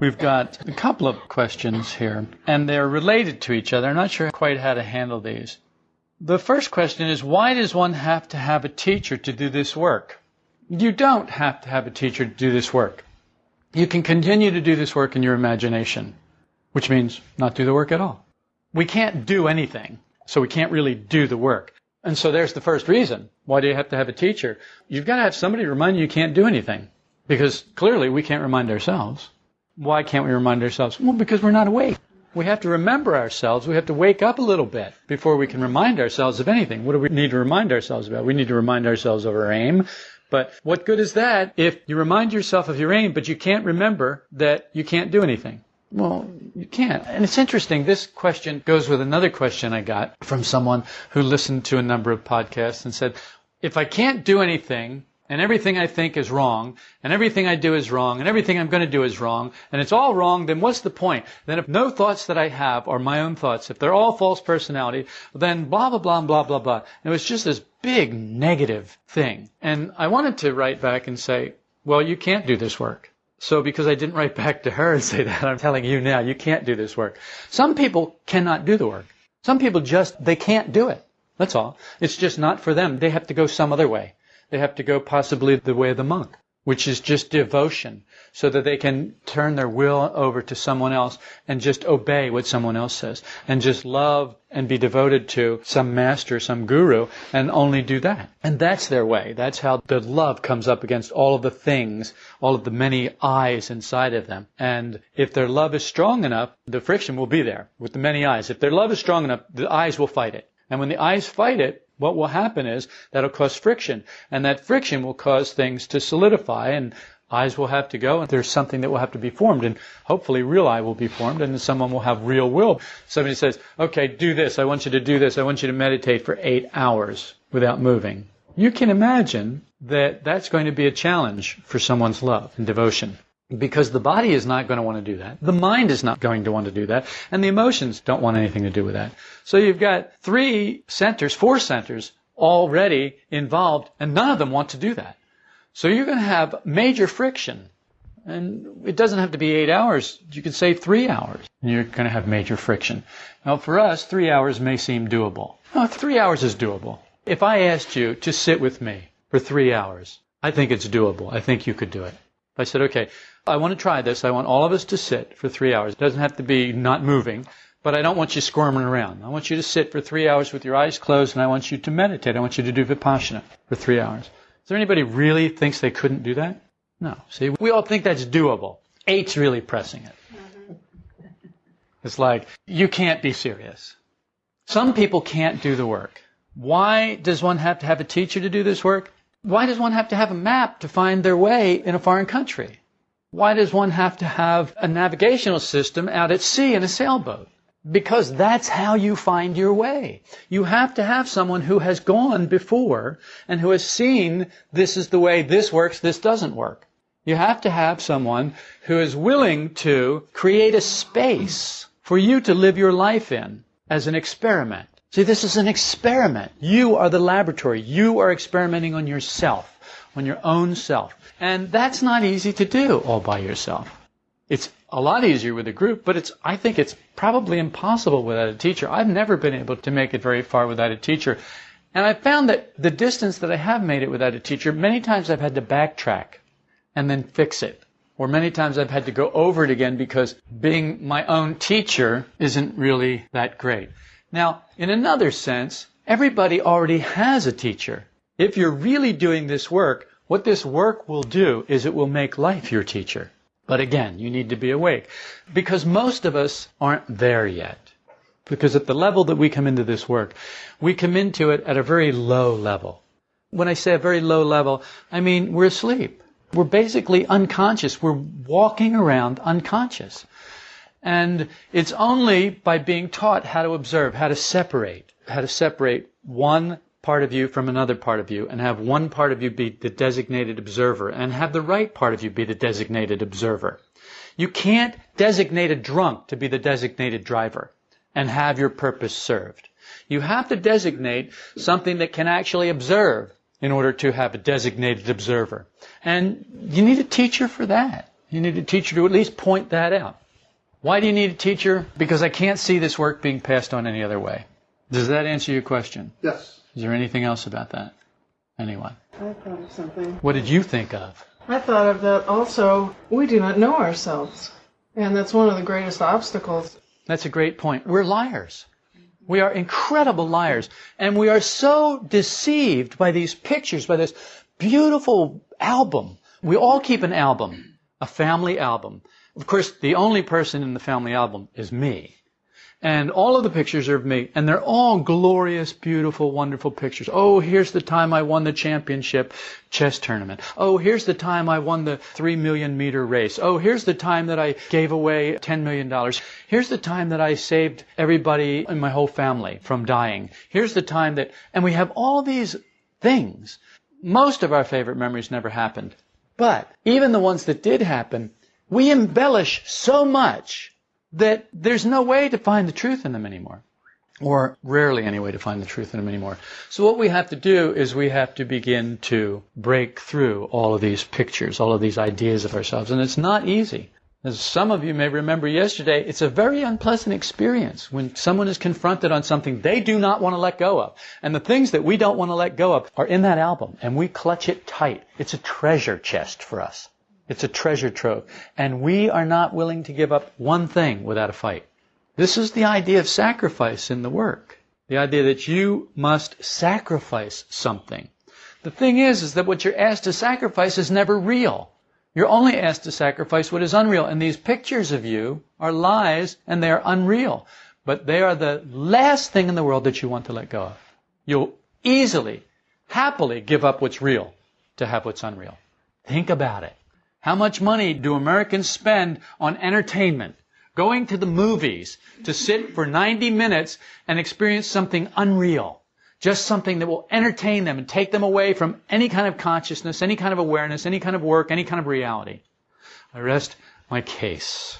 We've got a couple of questions here, and they're related to each other. I'm not sure quite how to handle these. The first question is why does one have to have a teacher to do this work? You don't have to have a teacher to do this work. You can continue to do this work in your imagination, which means not do the work at all. We can't do anything, so we can't really do the work. And so there's the first reason. Why do you have to have a teacher? You've got to have somebody remind you you can't do anything. Because clearly we can't remind ourselves. Why can't we remind ourselves? Well, because we're not awake. We have to remember ourselves. We have to wake up a little bit before we can remind ourselves of anything. What do we need to remind ourselves about? We need to remind ourselves of our aim. But what good is that if you remind yourself of your aim, but you can't remember that you can't do anything? Well, you can't. And it's interesting. This question goes with another question I got from someone who listened to a number of podcasts and said, if I can't do anything, and everything I think is wrong, and everything I do is wrong, and everything I'm going to do is wrong, and it's all wrong, then what's the point? Then if no thoughts that I have are my own thoughts, if they're all false personality, then blah, blah, blah, blah, blah, blah. And it was just this big negative thing. And I wanted to write back and say, well, you can't do this work. So because I didn't write back to her and say that, I'm telling you now, you can't do this work. Some people cannot do the work. Some people just, they can't do it. That's all. It's just not for them. They have to go some other way. They have to go possibly the way of the monk, which is just devotion, so that they can turn their will over to someone else and just obey what someone else says, and just love and be devoted to some master, some guru, and only do that. And that's their way. That's how the love comes up against all of the things, all of the many I's inside of them. And if their love is strong enough, the friction will be there with the many I's. If their love is strong enough, the I's will fight it. And when the I's fight it, what will happen is that'll cause friction, and that friction will cause things to solidify, and I's will have to go, and there's something that will have to be formed, and hopefully real I will be formed, and someone will have real will. Somebody says, okay, do this, I want you to do this, I want you to meditate for eight hours without moving. You can imagine that that's going to be a challenge for someone's love and devotion. Because the body is not going to want to do that. The mind is not going to want to do that. And the emotions don't want anything to do with that. So you've got three centers, four centers already involved, and none of them want to do that. So you're going to have major friction. And it doesn't have to be eight hours. You can say three hours. And you're going to have major friction. Now for us, three hours may seem doable. Three hours is doable. If I asked you to sit with me for three hours, I think it's doable. I think you could do it. I said, okay, I want to try this. I want all of us to sit for three hours. It doesn't have to be not moving, but I don't want you squirming around. I want you to sit for three hours with your eyes closed and I want you to meditate. I want you to do Vipassana for three hours. Is there anybody really thinks they couldn't do that? No. See, we all think that's doable. Eight's really pressing it. Mm-hmm. It's like, you can't be serious. Some people can't do the work. Why does one have to have a teacher to do this work? Why does one have to have a map to find their way in a foreign country? Why does one have to have a navigational system out at sea in a sailboat? Because that's how you find your way. You have to have someone who has gone before and who has seen this is the way this works, this doesn't work. You have to have someone who is willing to create a space for you to live your life in as an experiment. See, this is an experiment. You are the laboratory. You are experimenting on yourself, on your own self. And that's not easy to do all by yourself. It's a lot easier with a group, but it's, I think it's probably impossible without a teacher. I've never been able to make it very far without a teacher. And I found that the distance that I have made it without a teacher, many times I've had to backtrack and then fix it. Or many times I've had to go over it again because being my own teacher isn't really that great. Now, in another sense, everybody already has a teacher. If you're really doing this work, what this work will do is it will make life your teacher. But again, you need to be awake. Because most of us aren't there yet. Because at the level that we come into this work, we come into it at a very low level. When I say a very low level, I mean we're asleep. We're basically unconscious. We're walking around unconscious. And it's only by being taught how to observe, how to separate, how to separate one part of you from another part of you and have one part of you be the designated observer and have the right part of you be the designated observer. You can't designate a drunk to be the designated driver and have your purpose served. You have to designate something that can actually observe in order to have a designated observer. And you need a teacher for that. You need a teacher to at least point that out. Why do you need a teacher? Because I can't see this work being passed on any other way. Does that answer your question? Yes. Is there anything else about that? Anyone? I thought of something. What did you think of? I thought of that also. We do not know ourselves. And that's one of the greatest obstacles. That's a great point. We're liars. We are incredible liars. And we are so deceived by these pictures, by this beautiful album. We all keep an album, a family album. Of course, the only person in the family album is me. And all of the pictures are of me, and they're all glorious, beautiful, wonderful pictures. Oh, here's the time I won the championship chess tournament. Oh, here's the time I won the three million meter race. Oh, here's the time that I gave away $10 million. Here's the time that I saved everybody in my whole family from dying. Here's the time that, and we have all these things. Most of our favorite memories never happened. But even the ones that did happen, we embellish so much that there's no way to find the truth in them anymore. Or rarely any way to find the truth in them anymore. So what we have to do is we have to begin to break through all of these pictures, all of these ideas of ourselves. And it's not easy. As some of you may remember yesterday, it's a very unpleasant experience when someone is confronted on something they do not want to let go of. And the things that we don't want to let go of are in that album, and we clutch it tight. It's a treasure chest for us. It's a treasure trove. And we are not willing to give up one thing without a fight. This is the idea of sacrifice in the work. The idea that you must sacrifice something. The thing is, is that what you're asked to sacrifice is never real. You're only asked to sacrifice what is unreal. And these pictures of you are lies and they are unreal. But they are the last thing in the world that you want to let go of. You'll easily, happily give up what's real to have what's unreal. Think about it. How much money do Americans spend on entertainment? Going to the movies to sit for 90 minutes and experience something unreal. Just something that will entertain them and take them away from any kind of consciousness, any kind of awareness, any kind of work, any kind of reality. I rest my case.